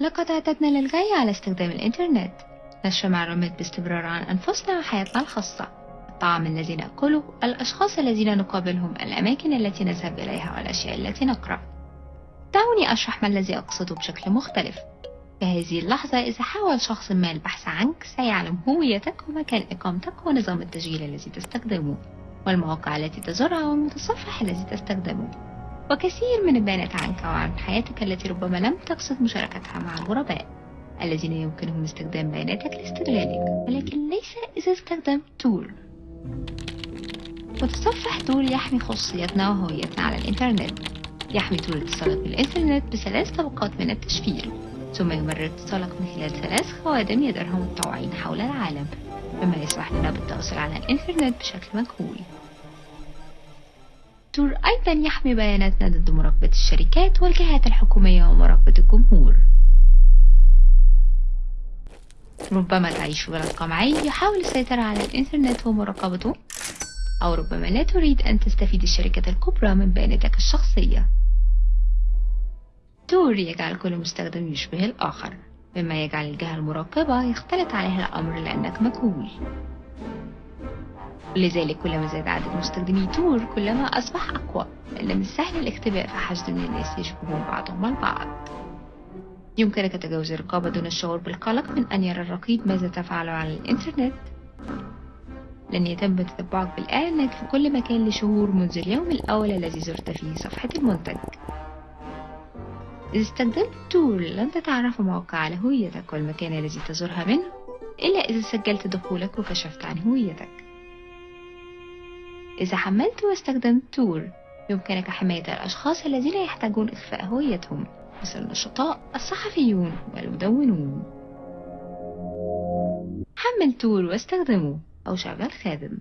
لقد اعتدنا للغاية على استخدام الإنترنت. نشر معلومات باستمرار عن أنفسنا وحياتنا الخاصة. الطعام الذي نأكله الأشخاص الذين نقابلهم الأماكن التي نذهب إليها والأشياء التي نقرأ. دعوني أشرح ما الذي أقصده بشكل مختلف. في هذه اللحظة إذا حاول شخص ما البحث عنك سيعلم هويتك ومكان إقامتك ونظام التشغيل الذي تستخدمه والمواقع التي تزورها والمتصفح الذي تستخدمه. وكثير من البيانات عنك وعن حياتك التي ربما لم تقصد مشاركتها مع الغرباء الذين يمكنهم استخدام بياناتك لاستغلالك ولكن ليس إذا استخدمت Tor متصفح Tor يحمي خصوصيتنا وهويتنا على الإنترنت. يحمي Tor اتصالك بالإنترنت بثلاث طبقات من التشفير ثم يمرر اتصالك من خلال ثلاث خوادم يديرهم متطوعين حول العالم مما يسمح لنا بالتواصل على الإنترنت بشكل مجهول تور أيضا يحمي بياناتنا ضد مراقبة الشركات والجهات الحكومية ومراقبة الجمهور. ربما تعيش في بلد قمعي يحاول السيطرة على الإنترنت ومراقبته أو ربما لا تريد أن تستفيد الشركات الكبرى من بياناتك الشخصية. تور يجعل كل مستخدم يشبه الآخر. مما يجعل الجهة المراقبة يختلط عليها الأمر لأنك مجهول. لذلك كلما زاد عدد مستخدمي تور كلما أصبح أقوى. لأن من السهل الاختباء في حشد من الناس يشبهون بعضهم البعض. يمكنك تجاوز الرقابة دون الشعور بالقلق من أن يرى الرقيب ماذا تفعل على الإنترنت. لن يتم تتبعك بالإعلانات في كل مكان لشهور منذ اليوم الأول الذي زرت فيه صفحة المنتج. إذا استخدمت تول لن تتعرف موقع على هويتك والمكان الذي تزورها منه إلا إذا سجلت دخولك وكشفت عن هويتك. إذا حملت واستخدمت تور يمكنك حماية الأشخاص الذين يحتاجون إخفاء هويتهم مثل النشطاء الصحفيون والمدونون. حمل تور واستخدمه أو شغل خادم.